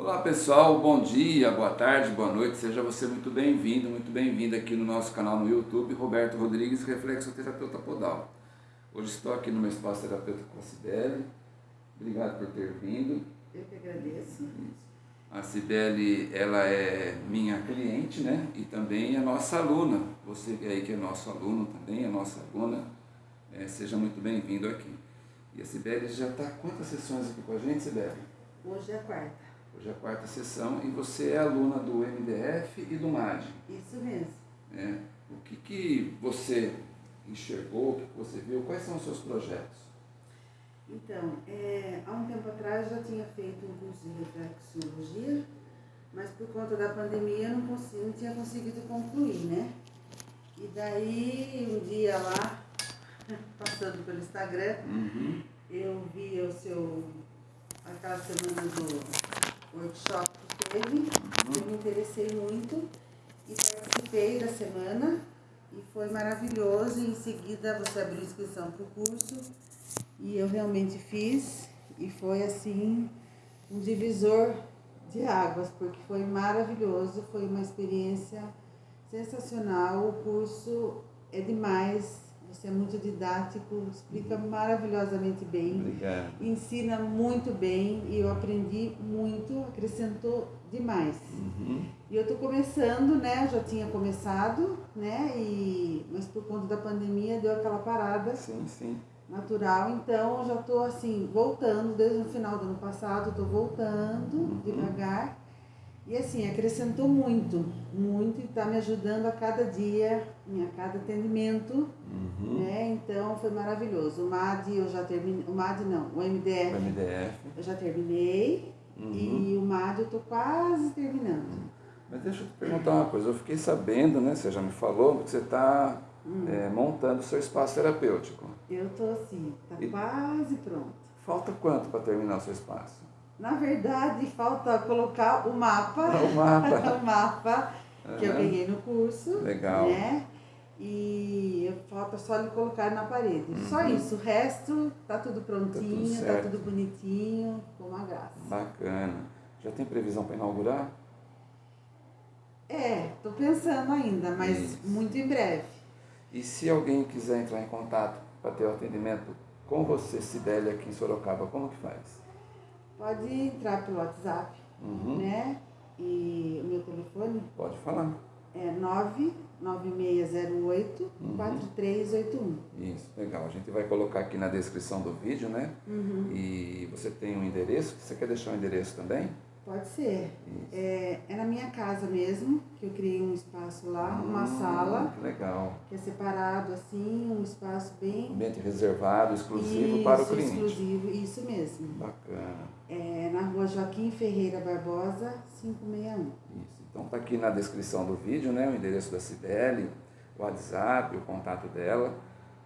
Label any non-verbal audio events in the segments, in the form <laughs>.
Olá pessoal, bom dia, boa tarde, boa noite, seja você muito bem-vindo, muito bem-vinda aqui no nosso canal no YouTube, Roberto Rodrigues, Reflexoterapeuta Podal. Hoje estou aqui no meu espaço terapêutico com a Cibele, obrigado por ter vindo. Eu que agradeço. A Cibele, ela é minha cliente, né, e também é nossa aluna, você aí que é nosso aluno também, é nossa aluna, é, seja muito bem-vindo aqui. E a Cibele já está quantas sessões aqui com a gente, Cibele? Hoje é a quarta. Hoje é a quarta sessão e você é aluna do MDF e do MAD. Isso mesmo. É. O que, que você enxergou, o que você viu, quais são os seus projetos? Então, é, há um tempo atrás eu já tinha feito um curso de reflexologia, mas por conta da pandemia eu não, consegui, não tinha conseguido concluir, né? E daí, um dia lá, <laughs> passando pelo Instagram, uhum. eu vi o seu, aquela semana do workshop que teve, uhum. eu me interessei muito e participei da semana e foi maravilhoso. Em seguida você abriu inscrição para o curso e eu realmente fiz e foi assim um divisor de águas, porque foi maravilhoso, foi uma experiência sensacional. O curso é demais, você é muito didático, explica maravilhosamente bem. Obrigado. Ensina muito bem e eu aprendi muito, acrescentou demais. Uhum. E eu estou começando, né? Eu já tinha começado, né? E, mas por conta da pandemia deu aquela parada. Sim, sim. Natural, então eu já estou assim, voltando, desde o final do ano passado, estou voltando uhum. devagar e assim, acrescentou muito, muito e está me ajudando a cada dia, a cada atendimento, uhum. né? Então foi maravilhoso. O MAD eu já terminei, o MAD não, o MDF, o MDF. eu já terminei uhum. e o MAD eu estou quase terminando. Mas deixa eu te perguntar uma coisa, eu fiquei sabendo, né, você já me falou, que você está hum. é, montando o seu espaço terapêutico. Eu estou assim, está quase pronto. Falta quanto para terminar o seu espaço? Na verdade, falta colocar o mapa. <laughs> O mapa. <laughs> o mapa que eu ganhei no curso. Legal. Né? E falta só ele colocar na parede. Uhum. Só isso. O resto tá tudo prontinho, tá tudo, tá tudo bonitinho, com uma graça. Bacana. Já tem previsão para inaugurar? É, tô pensando ainda, mas isso. muito em breve. E se alguém quiser entrar em contato para ter o atendimento com você, Sibeli, aqui em Sorocaba, como que faz? Pode entrar pelo WhatsApp, uhum. né? E o meu telefone? Pode falar. É 99608 uhum. 4381. Isso, legal. A gente vai colocar aqui na descrição do vídeo, né? Uhum. E você tem um endereço? Você quer deixar o um endereço também? Pode ser. É, é, na minha casa mesmo, que eu criei um espaço lá, uma hum, sala. Que legal. Que é separado assim, um espaço bem. Ambiente reservado, exclusivo isso, para o cliente. Exclusivo, isso mesmo. Bacana. É na rua Joaquim Ferreira Barbosa, 561. Isso. Então tá aqui na descrição do vídeo, né? O endereço da Cibele, o WhatsApp, o contato dela,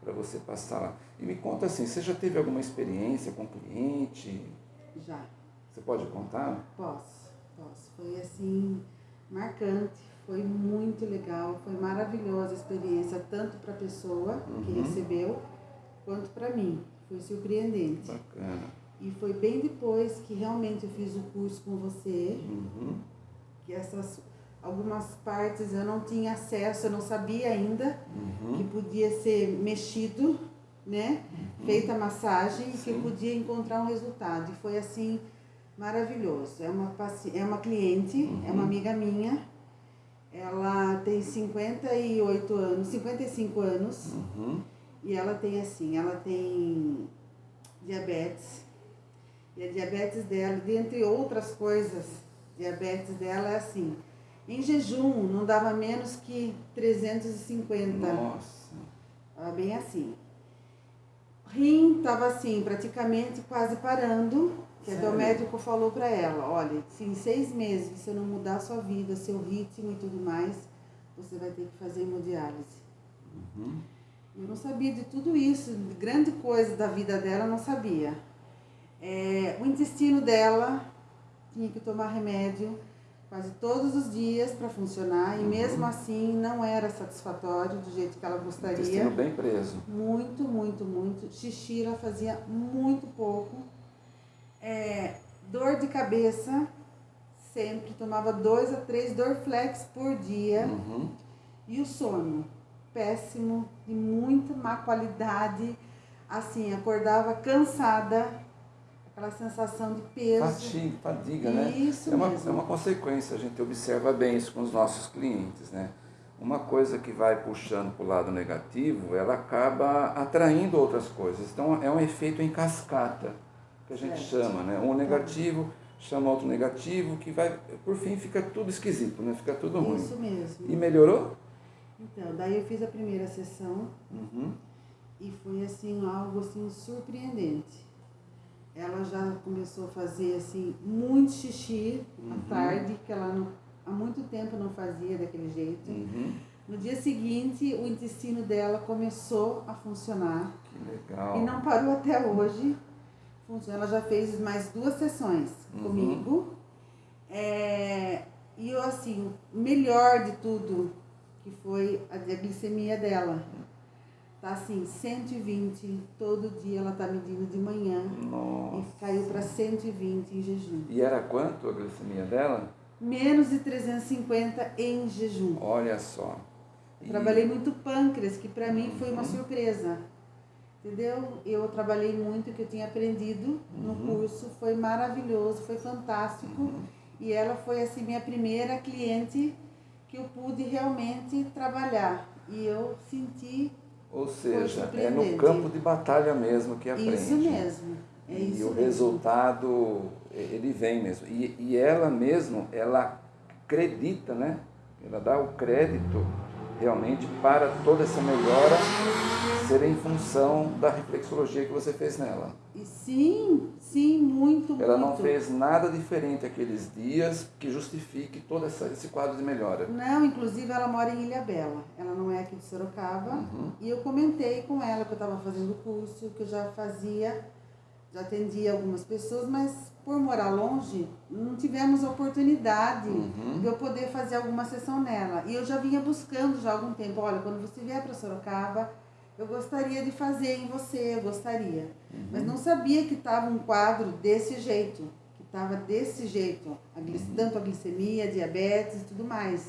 para você passar lá. E me conta assim, você já teve alguma experiência com cliente? Já. Você pode contar? Posso, posso. Foi assim, marcante, foi muito legal, foi maravilhosa a experiência, tanto para a pessoa uhum. que recebeu, quanto para mim. Foi surpreendente. Bacana. E foi bem depois que realmente eu fiz o curso com você, uhum. que essas algumas partes eu não tinha acesso, eu não sabia ainda uhum. que podia ser mexido, né? Uhum. Feita a massagem e que eu podia encontrar um resultado. E foi assim maravilhoso. É uma, é uma cliente, uhum. é uma amiga minha. Ela tem 58 anos, 55 anos. Uhum. E ela tem assim, ela tem diabetes. E a diabetes dela, dentre outras coisas, diabetes dela é assim. Em jejum não dava menos que 350. Nossa. Bem assim. Rim estava assim, praticamente quase parando. Que até o médico falou para ela, olha, se em seis meses você não mudar a sua vida, seu ritmo e tudo mais, você vai ter que fazer hemodiálise. Uhum. Eu não sabia de tudo isso, de grande coisa da vida dela, eu não sabia. É, o intestino dela tinha que tomar remédio quase todos os dias para funcionar uhum. e mesmo assim não era satisfatório do jeito que ela gostaria. Intestino bem preso. Muito, muito, muito. Xixi ela fazia muito pouco é, dor de cabeça sempre, tomava dois a três Dorflex por dia. Uhum. E o sono? Péssimo, de muita má qualidade. Assim, acordava cansada, aquela sensação de peso. Fatiga, fadiga, né? Isso é uma, mesmo. É uma consequência, a gente observa bem isso com os nossos clientes, né? Uma coisa que vai puxando para o lado negativo, ela acaba atraindo outras coisas. Então é um efeito em cascata, que a gente chama, né? Um negativo chama outro negativo, que vai, por fim, fica tudo esquisito, né? Fica tudo ruim. Isso mesmo. E melhorou? Então, daí eu fiz a primeira sessão Uhum. e foi assim algo assim surpreendente. Ela já começou a fazer assim muito xixi Uhum. à tarde, que ela não, há muito tempo não fazia daquele jeito. Uhum. No dia seguinte, o intestino dela começou a funcionar Que legal. e não parou até hoje. Funciona. Ela já fez mais duas sessões Uhum. comigo. É, e eu assim, o melhor de tudo, que foi a, a glicemia dela. Tá assim, 120, todo dia ela tá medindo de manhã Nossa. e caiu para 120 em jejum. E era quanto a glicemia dela? Menos de 350 em jejum. Olha só. E- trabalhei muito pâncreas, que para mim foi uma Uhum. surpresa. Entendeu? Eu trabalhei muito o que eu tinha aprendido no Uhum. curso, foi maravilhoso, foi fantástico. Uhum. E ela foi assim minha primeira cliente que eu pude realmente trabalhar. E eu senti Ou seja, é no campo de batalha mesmo que aprende. isso mesmo. É e isso o mesmo. resultado, ele vem mesmo. E, e ela mesmo, ela acredita, né? Ela dá o crédito realmente para toda essa melhora ser em função da reflexologia que você fez nela. E sim, sim, muito, Ela não muito. fez nada diferente aqueles dias que justifique todo essa, esse quadro de melhora. Não, inclusive ela mora em Ilha Bela. Ela não é aqui de Sorocaba. Uhum. E eu comentei com ela que eu estava fazendo o curso, que eu já fazia, já atendia algumas pessoas, mas por morar longe, não tivemos oportunidade Uhum. de eu poder fazer alguma sessão nela. E eu já vinha buscando já há algum tempo, olha, quando você vier para Sorocaba, eu gostaria de fazer em você, eu gostaria. Uhum. Mas não sabia que estava um quadro desse jeito, que estava desse jeito, a glic- Uhum. tanto a glicemia, diabetes e tudo mais.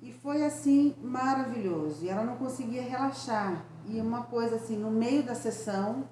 E foi assim maravilhoso. E ela não conseguia relaxar. E uma coisa assim, no meio da sessão,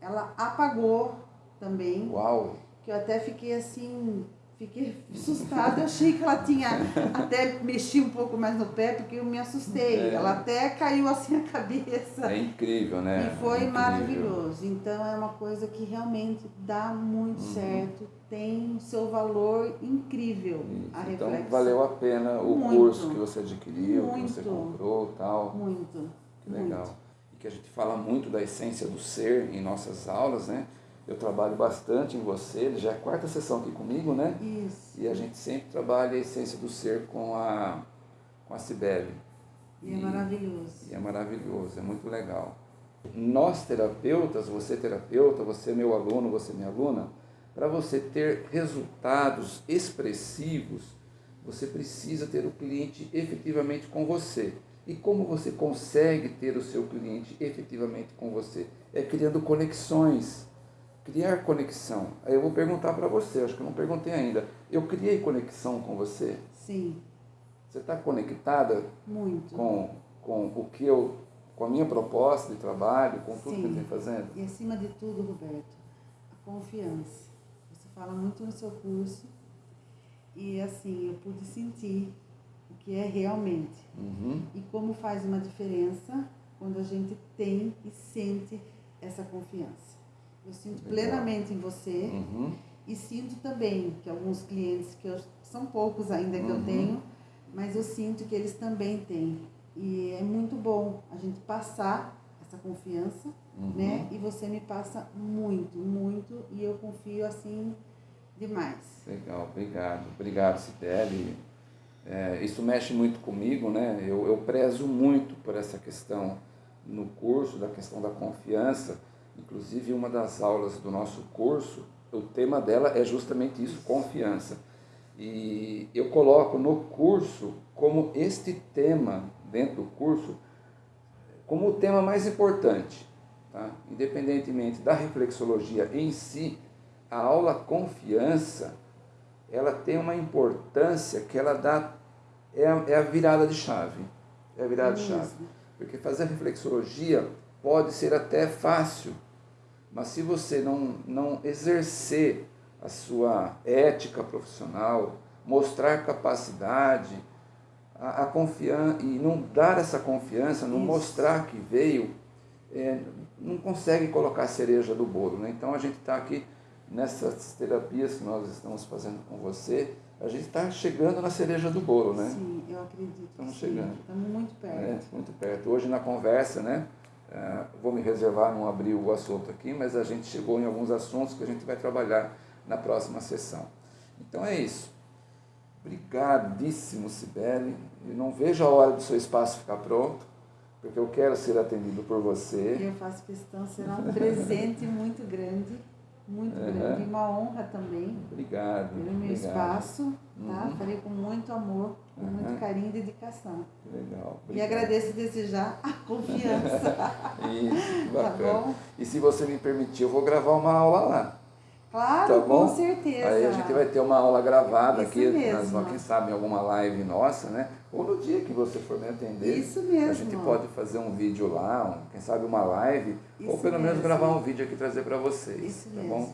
ela apagou também, Uau! que eu até fiquei assim, fiquei assustada. Eu <laughs> achei que ela tinha até mexi um pouco mais no pé, porque eu me assustei. É. Ela até caiu assim a cabeça. É incrível, né? E foi Incrível. maravilhoso. Então é uma coisa que realmente dá muito Uhum. certo, tem o seu valor incrível. Isso. A Então reflexão. valeu a pena o Muito. curso que você adquiriu, que você Muito. comprou tal. Muito. Que legal. E que a gente fala muito da essência do ser em nossas aulas, né? Eu trabalho bastante em você, já é a quarta sessão aqui comigo, né? Isso. E a gente sempre trabalha a essência do ser com a, com a Cibele. E é maravilhoso. E é maravilhoso, é muito legal. Nós terapeutas, você terapeuta, você meu aluno, você minha aluna, para você ter resultados expressivos, você precisa ter o cliente efetivamente com você. E como você consegue ter o seu cliente efetivamente com você? É criando conexões. Criar conexão. Aí eu vou perguntar para você, acho que eu não perguntei ainda. Eu criei conexão com você? Sim, Você está conectada muito. com, com o que eu, com a minha proposta de trabalho, com tudo que eu Sim. tenho fazendo? E acima de tudo, Roberto, a confiança. Você fala muito no seu curso e assim, eu pude sentir o que é realmente. Uhum. E como faz uma diferença quando a gente tem e sente essa confiança. Eu sinto plenamente em você Uhum. e sinto também que alguns clientes, que eu, são poucos ainda que Uhum. eu tenho, mas eu sinto que eles também têm. E é muito bom a gente passar essa confiança, Uhum. né? E você me passa muito, muito, e eu confio assim demais. Legal, obrigado. Obrigado, Cibele. É, isso mexe muito comigo, né? Eu, eu prezo muito por essa questão no curso, da questão da confiança. Inclusive, uma das aulas do nosso curso, o tema dela é justamente isso, confiança. E eu coloco no curso como este tema, dentro do curso, como o tema mais importante. Tá? Independentemente da reflexologia em si, a aula confiança ela tem uma importância que ela dá, é a, é a virada de chave. É a virada de chave. Porque fazer reflexologia pode ser até fácil, mas se você não, não exercer a sua ética profissional, mostrar capacidade, a, a confiança e não dar essa confiança, não Isso. mostrar que veio, é, não consegue colocar a cereja do bolo. Né? Então a gente está aqui nessas terapias que nós estamos fazendo com você, a gente está chegando na cereja do bolo, né? Sim, eu acredito. Estamos chegando. Estamos muito perto. É, muito perto. Hoje na conversa, né? Uh, vou me reservar, não abrir o assunto aqui, mas a gente chegou em alguns assuntos que a gente vai trabalhar na próxima sessão. Então é isso. Obrigadíssimo, Sibeli. Eu não vejo a hora do seu espaço ficar pronto, porque eu quero ser atendido por você. Eu faço questão, será um presente muito grande muito uhum. grande, uma honra também. Obrigado. Pelo meu obrigado. espaço, tá? Uhum. Farei com muito amor, com uhum. muito carinho e dedicação. Legal. Obrigado. E agradeço desde já a confiança. <laughs> Isso, que tá bacana. Tá e se você me permitir, eu vou gravar uma aula lá. Claro, tá com certeza. Aí a gente vai ter uma aula gravada Isso aqui, mesmo. Nas, quem sabe em alguma live nossa, né? Ou no dia que você for me atender. Isso mesmo. A gente pode fazer um vídeo lá, um, quem sabe uma live, Isso ou pelo mesmo. menos gravar um vídeo aqui e trazer para vocês. Isso tá mesmo. bom?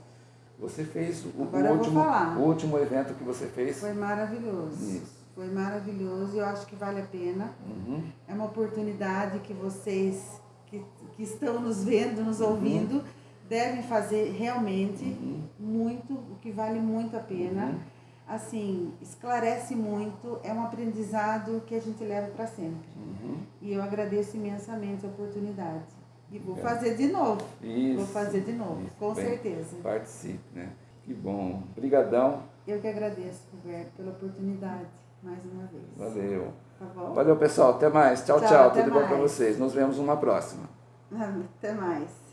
Você fez o, o último, o último evento que você fez? Foi maravilhoso. Isso. Foi maravilhoso e eu acho que vale a pena. Uhum. É uma oportunidade que vocês que, que estão nos vendo, nos uhum. ouvindo, uhum. devem fazer realmente uhum. muito, o que vale muito a pena. Assim, esclarece muito, é um aprendizado que a gente leva para sempre. Uhum. E eu agradeço imensamente a oportunidade. E vou fazer de novo. Isso, vou fazer de novo, isso, com bem, certeza. Participe, né? Que bom. Obrigadão. Eu que agradeço, Roberto, pela oportunidade, mais uma vez. Valeu. Tá bom? Valeu, pessoal. Até mais. Tchau, tchau. tchau. Tudo mais. bom para vocês. Nos vemos numa próxima. <laughs> Até mais.